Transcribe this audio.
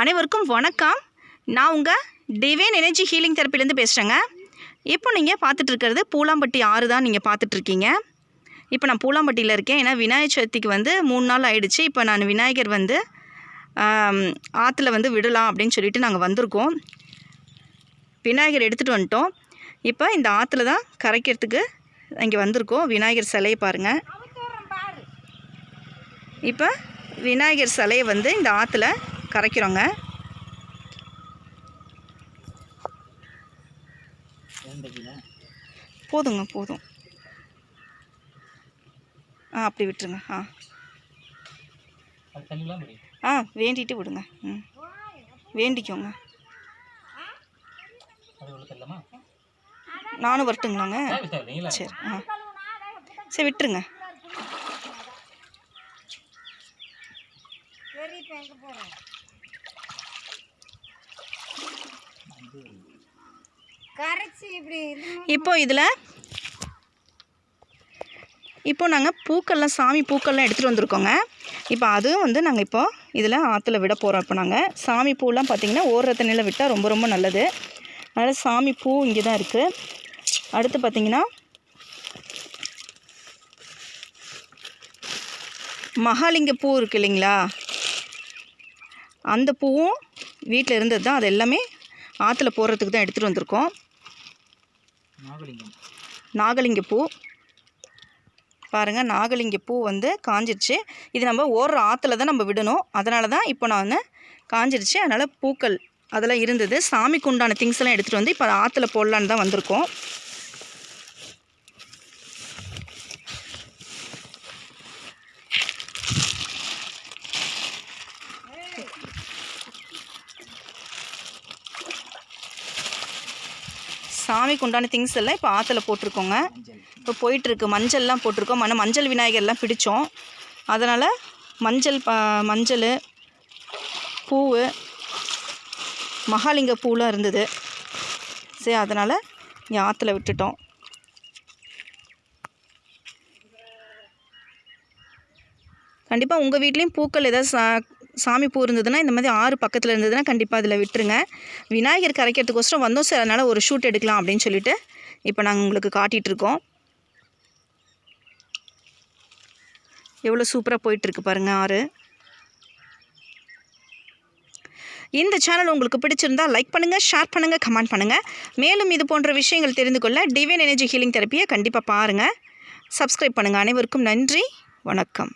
அனைவருக்கும் வணக்கம். நான் உங்கள் டிவைன் எனர்ஜி ஹீலிங் தெரப்பிலேருந்து பேசுகிறேங்க இப்போ நீங்கள் பார்த்துட்டு இருக்கிறது பூலாம்பட்டி ஆறு தான் நீங்கள் பார்த்துட்ருக்கீங்க இப்போ நான் பூலாம்பட்டியில் இருக்கேன். ஏன்னா விநாயகர் சதுர்த்திக்கு வந்து மூணு நாள் ஆயிடுச்சு. இப்போ நான் விநாயகர் வந்து ஆற்றுல வந்து விடலாம் அப்படின்னு சொல்லிட்டு நாங்கள் வந்திருக்கோம். விநாயகர் எடுத்துகிட்டு வந்துட்டோம். இப்போ இந்த ஆற்றுல தான் கரைக்கிறதுக்கு இங்கே வந்திருக்கோம். விநாயகர் சிலையை பாருங்கள் இப்போ விநாயகர் சிலையை வந்து இந்த ஆற்றுல கரைக்கிறோங்க. போதுங்க போதும். ஆ அப்படி விட்டுருங்க ஆ. ஆ வேண்டிட்டு விடுங்க ம். வேண்டிக்கோங்க. நானும் வரட்டுங்களாங்க? சரி ஆ. சரி விட்டுருங்க. கரைச்சி இப்போ இதில் இப்போ நாங்கள் பூக்கள்லாம் சாமி பூக்கள்லாம் எடுத்துகிட்டு வந்திருக்கோங்க. இப்போ அதுவும் வந்து நாங்கள் இப்போது இதில் ஆற்றுல விட போகிறோம் இப்போ நாங்கள் சாமி பூலாம் பார்த்திங்கன்னா ஓடுற தண்ணியில் விட்டால் ரொம்ப ரொம்ப நல்லது. அதனால் சாமி பூ இங்கே தான் இருக்குது அடுத்து பார்த்திங்கன்னா மகாலிங்க பூ இருக்கு இல்லைங்களா? அந்த பூவும் வீட்டில் இருந்தது தான் அது எல்லாமே ஆற்றுல போடுறதுக்கு தான் எடுத்துகிட்டு வந்திருக்கோம். நாகலிங்கம். நாகலிங்க பூ. பாருங்கள் நாகலிங்க பூ வந்து காஞ்சிருச்சு. இது நம்ம ஓடுற ஆற்றுல தான் நம்ம விடணும். அதனால தான் இப்போ நான் வந்து காஞ்சிருச்சு. அதனால் பூக்கள் அதெல்லாம் இருந்தது. சாமிக்கு உண்டான திங்ஸ் எல்லாம் எடுத்துகிட்டு வந்து இப்போ ஆற்றுல போடலான்னு தான் வந்திருக்கோம். சாமிக்கு உண்டான திங்ஸ் எல்லாம் இப்போ ஆற்றுல போட்டிருக்கோங்க. இப்போ போயிட்டுருக்கு. மஞ்சள்லாம் போட்டிருக்கோம். ஆனால் மஞ்சள் விநாயகர்லாம் பிடிச்சோம். அதனால் மஞ்சள் ப மஞ்சள் பூவு மகாலிங்க பூலாம் இருந்தது. சரி அதனால் இங்கே ஆற்றுல விட்டுட்டோம். கண்டிப்பாக உங்கள் வீட்லேயும் பூக்கள் ஏதாவது சா சாமி பூ இருந்ததுன்னா இந்த மாதிரி ஆறு பக்கத்தில் இருந்ததுன்னா கண்டிப்பாக அதில் விட்டுருங்க. விநாயகர் கரைக்கிறதுக்கோசரம் வந்தோம் சார். அதனால் ஒரு ஷூட் எடுக்கலாம் அப்படின்னு சொல்லிட்டு இப்போ நாங்கள் உங்களுக்கு காட்டிகிட்டு இருக்கோம். எவ்வளோ சூப்பராக போயிட்டுருக்கு பாருங்கள் ஆறு. இந்த சேனல் உங்களுக்கு பிடிச்சிருந்தா லைக் பண்ணுங்கள் ஷேர் பண்ணுங்கள் கமெண்ட் பண்ணுங்கள் மேலும் இது போன்ற விஷயங்கள் தெரிந்து கொள்ள டிவைன் எனர்ஜி ஹீலிங் தெரப்பியை கண்டிப்பாக பாருங்கள் சப்ஸ்கிரைப் பண்ணுங்கள் அனைவருக்கும் நன்றி வணக்கம்.